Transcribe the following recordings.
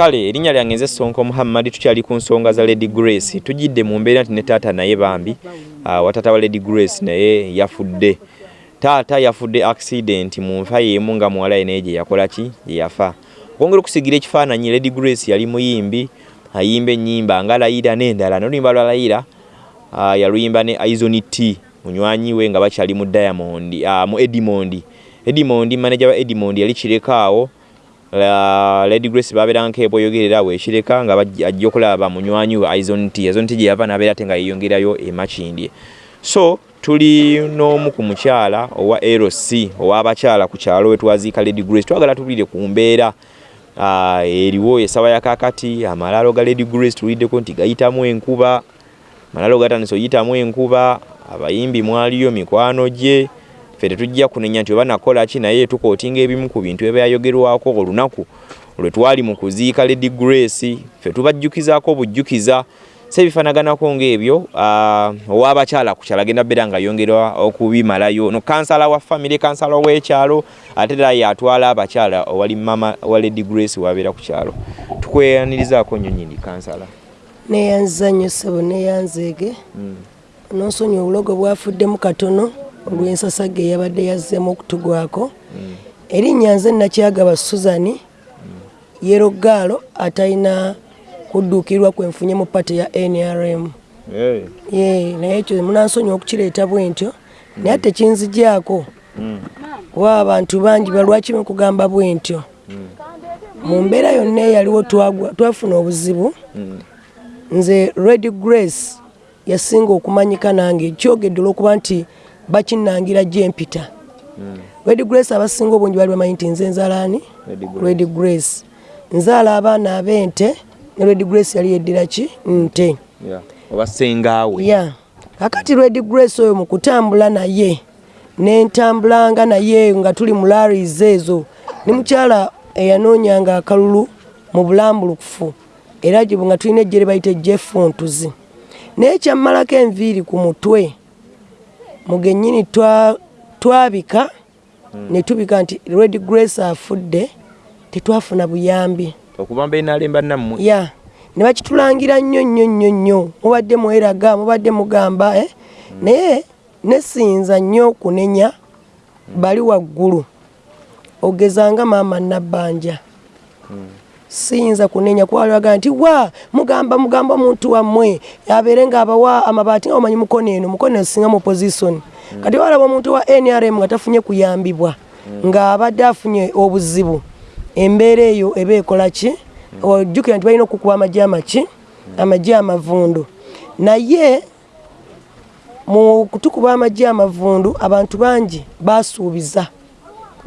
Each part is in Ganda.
kale erinnya lyange nze sonko muhammad tukyali ku nsonga za lady grace. Tujidde mu mbeera nti ne taata naye bambi. Uh, watata wa lady grace naye yafudde. Taata yafudde accident mu nfa yeemu nga muwala ye naye gye yakola ki? Gye yafa. Okwongera okusigira ekifaananyi lady grace yali muyimbi ayimba ennyimba nga layira n'endala. N'oluyimba lwa layira uh, yaluyimba ne aizoni t munywanyi we nga bakyali mu diamond uh, mu edimond. Edimond manager wa edimond yali kirekaawo La Lady Grace babeera nk'eboyogerera weekireka nga ajja okulaba munywanyi we. Aizon T gye yava n'abeera ate nga yeeyongerayo e Makindye. So tuli n'omu ku mukyala owa LC ow'abakyala ku kyalo we twaziika Lady Grace. Twagala tuwulire ku mbeera eriwo esawa ya kakati amalaalo ga Lady Grace tuwuliddeko nti gayitamu enkuba amalaalo gatandise oyitamu enkuba abayimbi mwaliyo mikwano gye ffe tetujja kunenya nti oba nakola ki naye tukootinga ebimu ku bintu ebyayogerwako olunaku lwe twali mu kuziika Lady Grace ffe tubajjukizaako ebifanaganako ng'ebyo uh, ow'abakyala ku kyalo agenda beera nga yongera okubimalayo. No kansala wa famire kansala w'ekyalo ate era yatwala abakyala owali mama wa Lady Grace wabeera ku kyalo. Tukweyanirizaako nnyo nyini kansala. Neyanziza nnyo ssebo neyanzeege mm. nonsonyi obulogo bwafuddemu katono olw'ensasage eyabadde yazzeemu okutugwako. Erinnya nze nakyagaba suzani yerogaalo atalina kudduukirwa kwenfunye mu pate ya nrm naye ekyo munansonyi okukireeta bwe ntyo naye ate kinzigyako. Mm. kuba abantu bangi balwaki mukugamba bwe ntyo mu mbeera yonna eyaliwo twafuna obuzibu. Mm. nze red grace yasinga okumanyika nange ekyogedde olwokuba nti bakinangira gyempita Mm. red grace abasinga obungi bali bamanyi nti nze nzalaani Grace. red grace nzaala abaana ab'ente ne red grace yali yeddira ki nte Yeah. oba sengaawe ya kakati red grace oyo mu kutambula naye nentambulanga naye nga tuli mu laris ezo ne mukyala eyanoonyanga akalulu mu bulambulukufu era gye nga tulina ejjere bayita ejjefuntuzi naye kyammalako enviiri ku mutwe mugennyini twa- twabika ne tubika nti red grace afudde tetwafuna buyambi. Okuva mbenalemba nammwe. Ya ne bakitulangira nnyo nnyo nnyo nnyo. Mubadde mweraga mubadde mugamba eh? naye nesinza nnyo okunenya bali waggulu. Ogezanga maama nabbanja siyinza kunenya kuwalaga nti wa mugamba mugamba omuntu wammwe abeere ngaabawa amabaati nga omanyi mukono eno mukono eno singa mu position. Kati walaba omuntu wa nrm nga tafunye kuyambibwa ng'abadde afunye obuzibu embeera eyo eba ekola ki? Ojjukira nti balina okukuba amagye amaki? Amagye amavundu. Naye mu kutukuba amagye amavundu abantu bangi basuubiza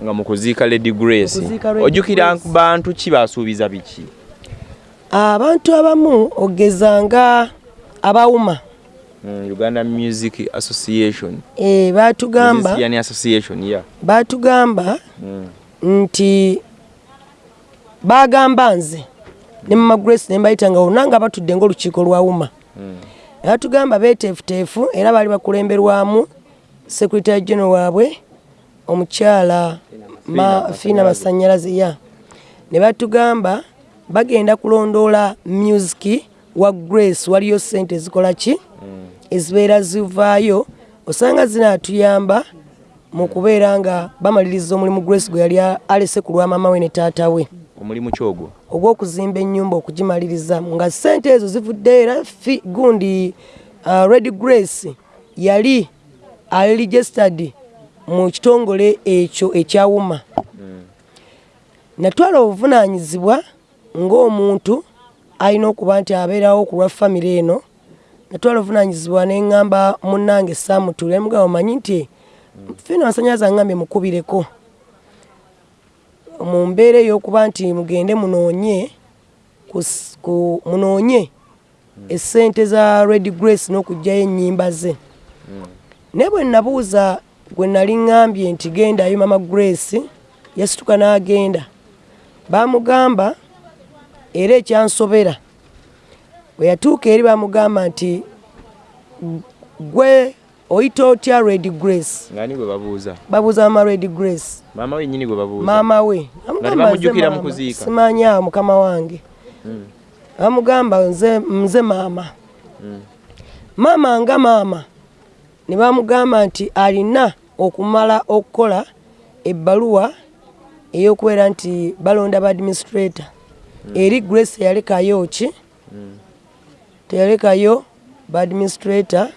nga mukuziika Lady Grace. Ojjukira bantu ki basuubiza biki? Abantu abamu ogezanga abawuma. Mm, Uganda Music Association. E, batugamba Association yeah. Batugamba mm. nti bagamba nze ne mama grace ne mbayita nga olunanga batudde ngaolukiiko lwawuma Mm. batugamba beteefuteefu era baali bakulemberwamu secretary general waabwe omukyala fiina masanyalaze ya. Ne batugamba bagenda kulondoola music wa grace waliyo sente ezikola ki? Ezibeera zivaayo osanga zinaatuyamba mu kubeera nga bamaliriza omulimu grace gwe yali alese ku lwa mama we ne taata we. Omulimu kyogwo ogw'okuzimba ennyumba okugimaliriza. Nga sente ezo zivudde era gundi uh, red grace yali aliregistered mu kitongole ekyo ekyawuma. Natwala obuvunaanyizibwa ng'omuntu alina okuba nti abeerawo ku lwa famire eno. Natwala obuvunaanyizibwa ne ŋŋamba munnange saamutule mugamba omanyi nti fiina masanyalaze aŋŋambye mukubireko. Mu mbeera ey'okuba nti mugende munoonye munoonye essente za red grace n'okugyayo ennyimba ze. Naye bwe nabuuza gwe nali ŋŋambye nti gendayo mama grace yasituka n'agenda. Baamugamba era ekyansobera bwe yatuuka eri baamugamba nti gwe oyita otya red grace? Ngani gwe babuuza. Babuuza mama red grace. Maama wenyini gwe babuuza. Maama we. Nga tebamujjukira mu kuziika. simanyi awo mukama wange. Bamugamba nze, nze maama. Maama nga maama. Ne bamugamba nti alina okumala okukola ebbaluwa ey'okubeera nti balonda ba administrator. Eri grace eyalekayo ki? Teyalekayo ba administrator.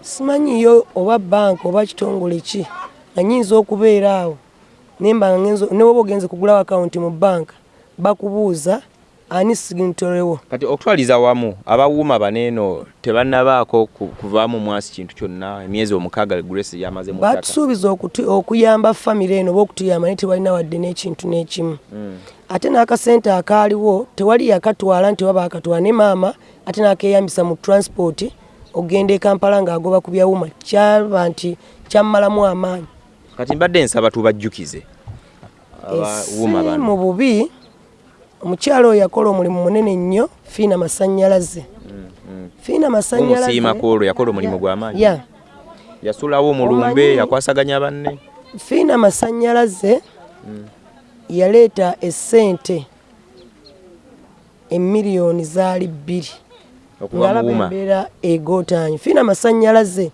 Simanyiyo oba banka oba kitongole ki nga nyinza okubeera awo. Nemba nga ngenzo newoba ogenze kugulawo akawunti mu banka bakubuuza ani signitorewo kati okutwaliza wamu abawuuma baneeno tebannabaako ku- kuvaamu mwasi kintu kyonna emyezi omukaaga grace yamaze batusuubiza okuyamba famire eno oba okutuyamba naye tewalina wadde n'ekintu n'ekimu. Mm. ate n'akasente akaaliwo tewali yakatwala nti oba bakatwala ne maama ate n'akeyambisa mu transport ogenda e kampala ng'agoba ku byawuma kyaba nti kyammalamu amaanyi. Kati mbadde nsaba tubajjukize abawuuma mu bubi omukyala oyo yakola omulimu munene nnyo fiina masannyalaze fiina masannyalaze umusiimako olwo yakola omulimu gw'amaanyi ya. Yasulawo omulumbe yakwasaganya banne. Fiina masannyalaze yaleeta essente emiliyoni zaali bbiri. Ng'alaba embeera egootaanyi fiina masannyalaze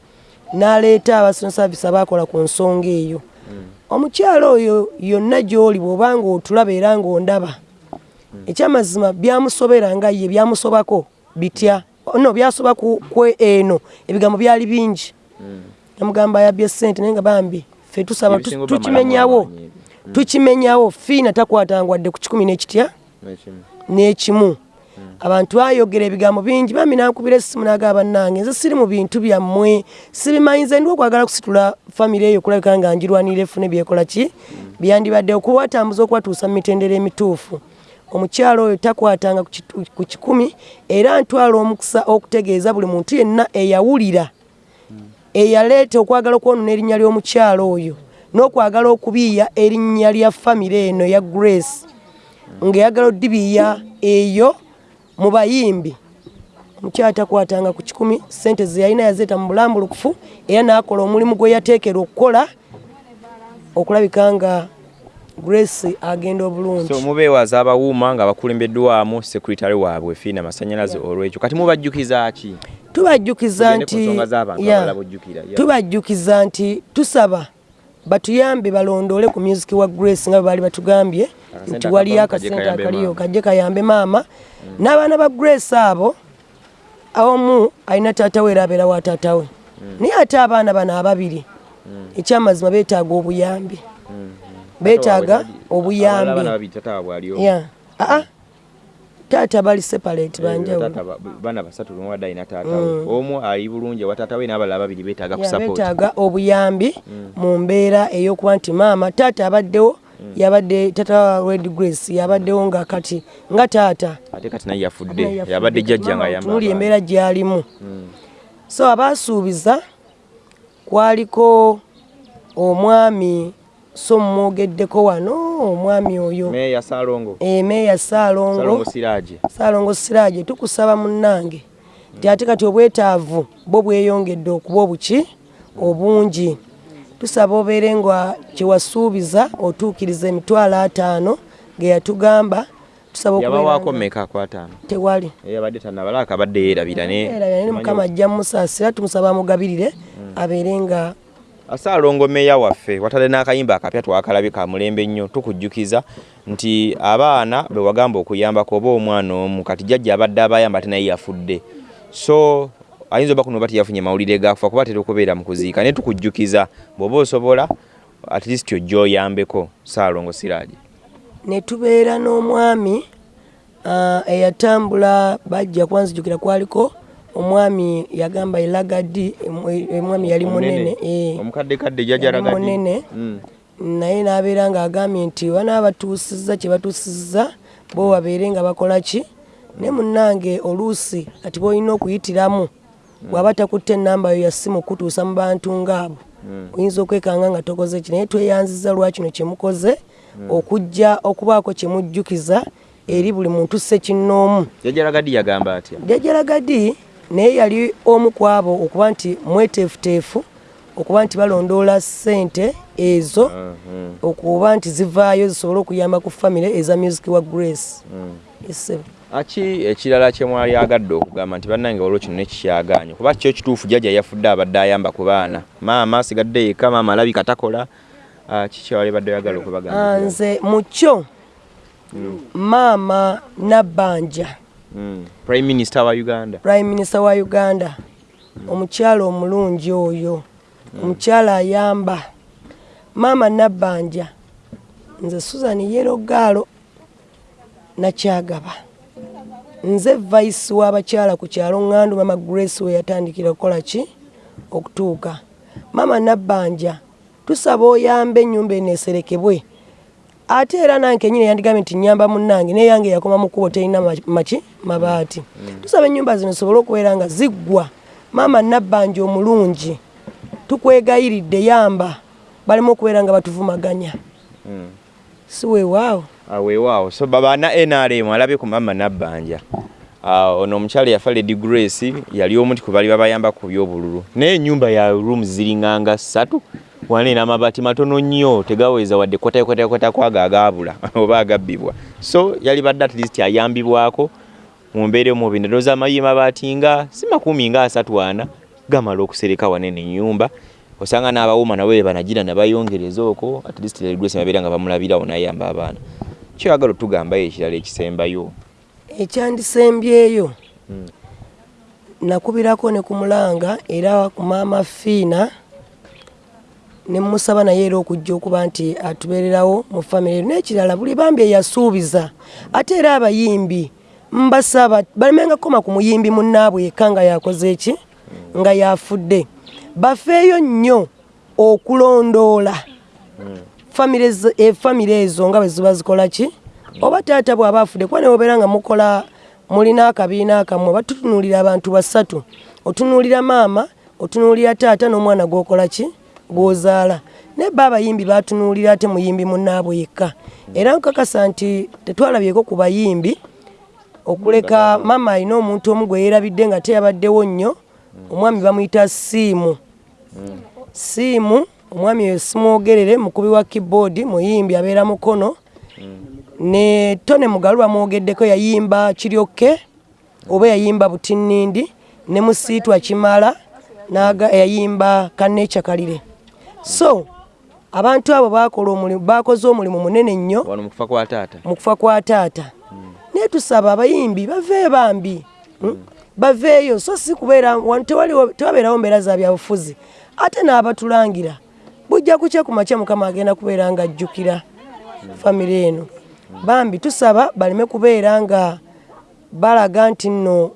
n'aleeta abasono saavisi abakola ku nsonga eyo. Omukyala oyo yonna gy'oli bw'obanga otulaba era ng'ondaba ekyamazima byamusobera nga ye byamusobako bitya? No byasoba kwe eno ebigambo byali bingi. Yamugamba ayabye sente naye nga bambi. Ffe tusaba tukimenyawo amaanyi tukimenyawo fiina takwatanga wadde ku kikumi n'ekitya? Ekimu. n'ekimu. Abantu ayogera ebigambo bingi bambi nankubira essimu nagamba bannange nze siri mu bintu byammwe sibimanyize ndi okwagala kusitula famire eyo kulabika nga njirwanira efune byekola ki? Byandibadde okubatambuza okubatuusa mu mitendera emituufu omukyala oyo takwatanga ku kikumi era ntwala omukisa okutegeeza buli muntu yenna eyawulira. Eyaleeta okwagala okwonona erinnya ly'omukyala oyo n'okwagala okubiiya erinnya lya famire eno ya grace ng'eyagala oddibiiya eyo mu bayimbi. Omukyala takwatanga ku kikumi sente ze yalina yazeeta mu bulambulukufu era n'akola omulimu gwe yateekera okukola okulabika nga grace agenda obulungi. So mubeewaza abawuuma nga bakulembeddwamu sekuritale waabwe fiina masanyalaze olwekyo kati mubajjukiza ki? Tubajjukiza nti tubajjukiza nti tusaba batuyambe balondole ku music wa grace nga bwe baali batugambye nti waliyo akasente akaliyo kajje kayambe maama n'abaana ba grace abo omu alina taata we era abeera wa taata we. Naye ate abaana bano ababiri ekyamazima beetaaga obuyambi beetaaga obuyambi. bana babiri tata waabwe ali omu. ya aa taata bali separate Eh, banjawulo taata ba- bana basatu lumu wadde alina taata we. Omu ali bulungi ewa taata we n'abalala babiri beetaaga ku Ya, support beetaaga obuyambi mu mbeera ey'okuba nti maama taata abaddewo yabadde taata wa red grace yabaddewo nga kati nga taata. Ate kati naye yafudde yabadde jjajja nga ayamba tunuli abaana. embeera gy'alimu. So abaasuubiza kwaliko omwami so mumwogeddeko wano omwami oyo. Meeya saalongo. Emeeya saalongo. Saalongo siraaje saalongo siraaje tukusaba munnange. Nti ate kati obwetaavu bwo bweyongedde okuba obuki obungi. Tusaba obeere nga kyewasuubiza otuukiriza emitwalo ataano ge yatugamba tusaba okubeera yabawaako nga- mmeka akwataano tewali. Eyabadde tanabalaaka abadde yeerabira era yali mukama ajja mumusaasira tumusaba amugabirire abeere nga asaalongo meeya waffe watadde n'akayimba akapya twakalabye ka mulembe nnyo tukujjukiza nti abaana be wagamba okuyambako oba omwana omu kati jjajja abadde abayamba ate naye yafudde. So ayinza oba kuno bati yafunye mawulire gakufa kuba atera okubeera mu kuziika naye tukujjukiza bw'oba osobola at least ojja oyambeko saalongo siraaje. Ne tubeera n'omwami ah, eyatambula bajja kwanzijukira kwaliko omwami yagamba elagadi omwami yali munene eh. omukaddekadde Yali jjajjalagadi munene. Naye n'abeera ng'agambye nti bana batuusizza kye batuusizza bo babeere nga bakola ki? Ne munnange oluusi kati b'olina okuyitiramu bw'aba takutte ennamba yo ya ssimu kutuusa mu bantu ng'abo oyinza okwekanga nga tokoze ki? Naye tweyanziza lwakino kye mukoze okujja okubaako kye mujjukiza eri buli muntu ssekinnoomu. Jjajjalagadi yagamba atya? Jjajjalagadi naye yali omu ku abo okuba nti mweteefuteefu okuba nti balondoola ssente ezo okuba nti zivaayo zisobole okuyamba ku famire eza music wa grace. Esebo aki ekirala kye mwali agadde okugamba nti bannange waliwo kino nekikyaganye kuba kyo kituufu jjajja yafudde abadde ayamba ku baana. Maama asigadde yekka maama alabika takola Ah, kiki wali badde oyagala okubagamba nze mu kyo maama nabbanja Mm. Prime minister wa uganda. Prime minister wa uganda. Omukyala omulungi oyo. Omukyala ayamba. Maama nabbanja nze susan yerogaalo nakyagaba. Nze vaisi w'abakyala ku kyalo ŋŋandu mama grace we yatandikira okukola ki? Okutuuka. Maama nabbanja tusaba oyambe ennyumba eno eserekebwe ate era nange kenyini yandigambye nti nyamba munnange naye yange yakoma mu kkubo terina ma- maki mabaati. Tusaba ennyumba zino zisobole okubeera nga ziggwa. Maama nabbanja omulungi tukwegayiridde yamba. Baleme okubeera nga batuvumaganya. Mm. si weewaawo weewaawo so babana nrm alabye ku mama nabbanja Ah, ono omukyala yafa lady grace yali omu ti ku bali babayamba ku byobululu. Naye ennyumba ya rooms ziringanga ssatu wane n'amabaati matono nnyo tegaweza wadde kotakotakota kwaga agaabula oba agabbibwa. So yali badde at least ayambibwako mu mbeera omubi ndowooza amayi mabaati nga si makumi nga asatu ana gamala okusereka wanene ennyumba. Osanga n'abawoma nabo be banagira nabayongereza okwo at least grace babeera nga bamulabirawo nayamba abaana. Kyoyagala otugambayo ekirala ekisembayo? Ekyandisembyeyo nakubirako ne ku mulanga era ku maama fiina ne musaba naye era okujja okuba nti atubeererawo mu famire n'ekirala buli bambi eyasuubiza ate era abayimbi mbasaba balemenga kukoma ku muyimbi munnaabwe yekka nga yakoze eki nga yafudde. Bafeeyo nnyo okulondoola. Famire zo- famire ezo nga bwe ziba zikola ki? Oba taata bw'aba afudde kuba newobeera nga mukola mulina akabiina akammwe batutunuulira abantu basatu. Otunuulira maama otunuulira taata n'omwana gwokola ki gwozaala. Naye ba abayimbi batunuulira ate muyimbi munnaabwe yekka. Era nkakasa nti tetwalabyeko ku bayimbi okuleka maama alina omuntu omu gwe yeerabidde nga teyabaddewo nnyo omwami bamuyita siimu siimu omwami oyo simwogerere mukubi wa keyboard muyimbi abeera mukono. Ne tone mugalu bamwogeddeko yayimba kiryokke oba yayimba butinnindi ne musiitwa kimala yayimba kanecha kalire so abantu abo bakola omulimu bakoze omulimu munene nnyo mu kufa kwa taata. naye tusaba abayimbi bave bambi. Mm? baveeyo so si kubeera wano tewaliwo- tewabeerawo mbeera za byabufuzi. Ate n'abatulangira. Bujja kukya ku makya mukama agenda kubeera nga ajjukira famire eno. Bambi tusaba baleme kubeera nga balaga nti nno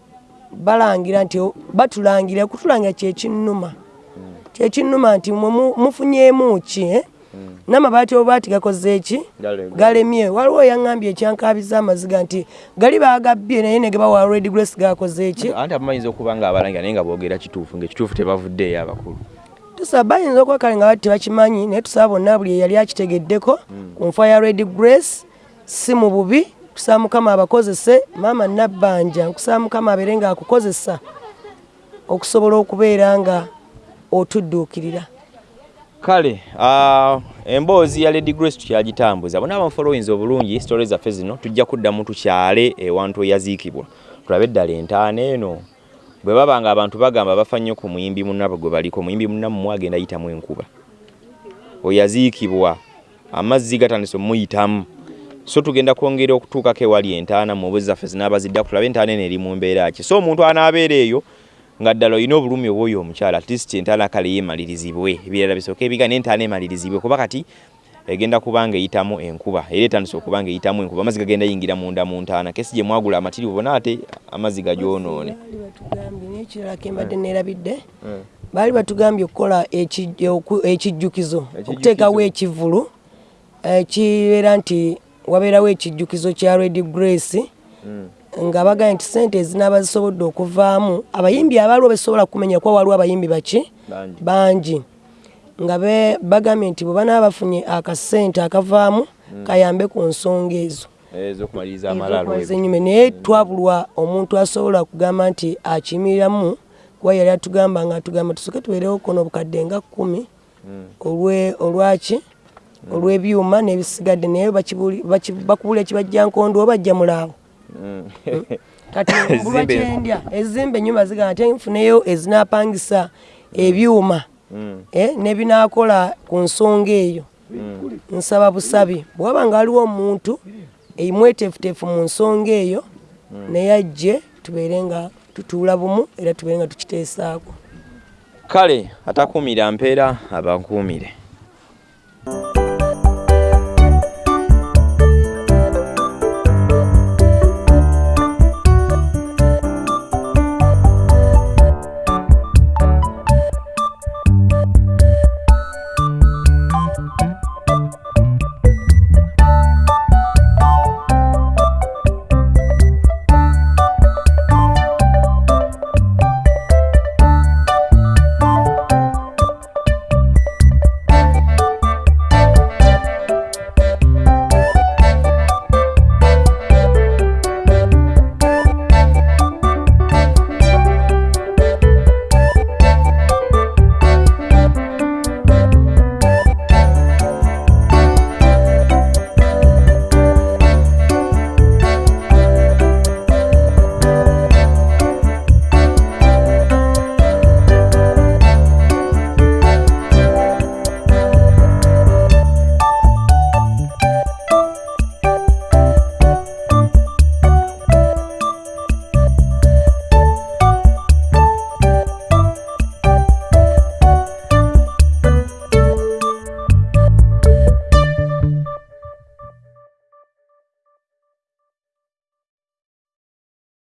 balangira nti batulangira kutulangira kyekinnuma kyekinnuma nti mwe mu- mufunyemu ki eh? n'amabaati obaati gakoze eki Galemye. waliwo yaŋŋambye ekyankabiza amaziga nti gali baagabbye naye ne gebawa red grace gakoze eki anti abamayinza okuba nga abalangira naye nga boogera kituufu ngaekituufu tebavuddeeyo abakulu tusaba bayinza okuba kale nga bati tebakimanyi naye tusaba bonna buli eyali akitegeddeko ku nfa ya red grace si mu bubi tusaba mukama abakozese maama nabbanja nkusaba mukama abeere nga akukozesa okusobola okubeera nga otudduukirira. Kale ah, emboozi ya lady grace tukyagitambuza bona abamufolowinza obulungi sitole zaffe zino tujja kuddamu tukyale ewantu eyaziikibwa. Tulabe eddala entaana eno. Bwe baba nga abantu bagamba bafa nnyo ku muyimbi munnabwe gwe baliko omuyimbi munnammwe agenda ayitamu enkuba. Oyaziikibwa amazzi gatandise omuyitamu. So tugenda kwongera okutuukako ewali entaana mu bwezi zaffe zinaabaziddaku tulabe entaana eno eri mu mbeera ki. So omuntu anaabeera eyo nga ddala olina obulumi obwoyo omukyala at least entaana kale yeemalirizibwe. Ebirala bisooka ebiga n'entaana emalirizibwe kuba kati egenda kuba nga eyitamu enkuba. Era etandise okuba nga eyitamu enkuba. Amazzi gagenda yingira munda mu ntaana. Kesi gye mwagula amatiri bona ate amazzi gagyonoone n'ekirala kembadde neerabidde baali batugambye okukola eki- oku- ekijjukizo okuteekawo ekivulu ekibeera nti wabeerawo ekijjukizo kya red grace nga bagambye nti sente ezinaaba zisobodde okuvaamu abayimbi abaaliwo besobola kumenya kuba waliwo abayimbi baki? Bangi. nga bagambye nti bwe banaaba bafunye akasente akavaamu kayambe ku nsonga ezo. Ennyuma naye twabulwa omuntu asobola kugamba nti akimiriramu kuba yali atugamba nga atugamba tusooke tubeerewo kono obukadde nga kkumi olwe- olwaki? Olw'ebyuma n'ebisigadde naye bakubula ekibajja nkondo oba bajja mulaawo. Kati mbulwa kyendya ezimba enyumba zigamba nti nfuneyo ezinapangisa ebyuma Mm. eh, nebinakola ku nsonga eyo. Mm. nsaba busabi. Bwaba nga waliwo omuntu emweteefuteefu mu nsonga eyo naye ajje tubeere nga tutuula bumu era tubeere nga tukiteesaako. Kale atakuumira mpeera abankuumire